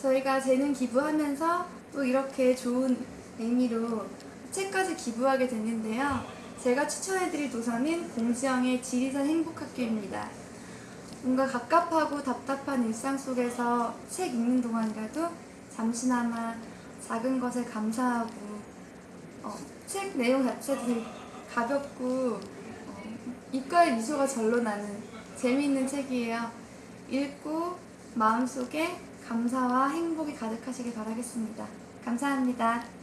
저희가 재능 기부하면서 또 이렇게 좋은 의미로 책까지 기부하게 됐는데요. 제가 추천해드릴 도서는 공지영의 지리산 행복학교입니다. 뭔가 갑갑하고 답답한 일상 속에서 책 읽는 동안이라도 잠시나마 작은 것에 감사하고 어, 책 내용 자체도 가볍고 어, 입가에 미소가 절로 나는 재미있는 책이에요. 읽고 마음속에 감사와 행복이 가득하시길 바라겠습니다. 감사합니다.